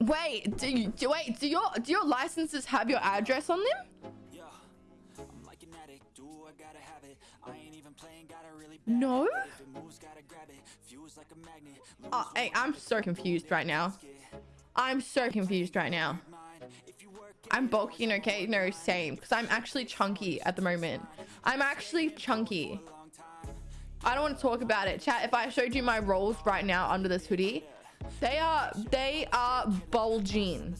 Wait, do you do, wait? Do your do your licenses have your address on them? No. Oh, hey, I'm so confused right now. I'm so confused right now. I'm bulking, okay? No, same. Because I'm actually chunky at the moment. I'm actually chunky. I don't want to talk about it. Chat, if I showed you my rolls right now under this hoodie, they are, they are bulging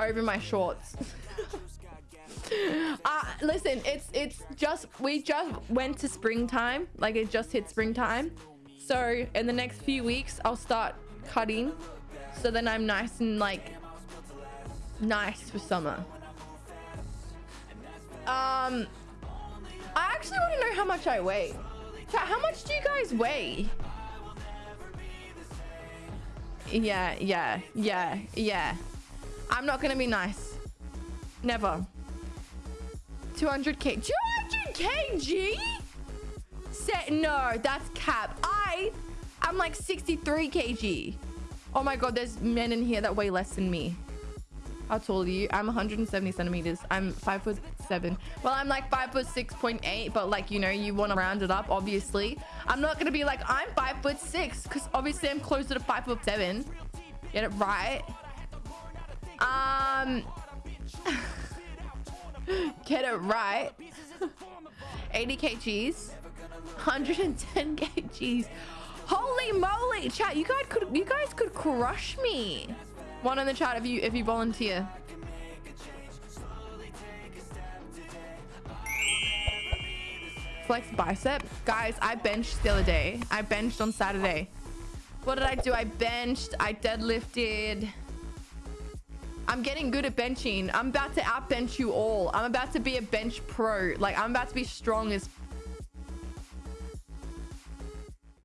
over my shorts. uh, listen, it's, it's just, we just went to springtime. Like it just hit springtime. So in the next few weeks, I'll start cutting. So then I'm nice and like nice for summer. Um, I actually want to know how much I weigh. How much do you guys weigh? Yeah, yeah, yeah, yeah. I'm not gonna be nice. Never. 200k. 200 kg? Set no, that's cap. I I'm like 63 kg. Oh my god, there's men in here that weigh less than me. How tall are you? I'm 170 centimeters. I'm five foot seven. Well, I'm like five foot 6.8, but like, you know, you want to round it up, obviously. I'm not to be like, I'm five foot six, because obviously I'm closer to five foot seven. Get it right. Um, get it right. 80 kgs, 110 kgs. Holy moly, chat! You guys could, you guys could crush me. One in the chat if you if you volunteer. Flex bicep. Guys, I benched the other day. I benched on Saturday. What did I do? I benched. I deadlifted. I'm getting good at benching. I'm about to outbench you all. I'm about to be a bench pro. Like, I'm about to be strong as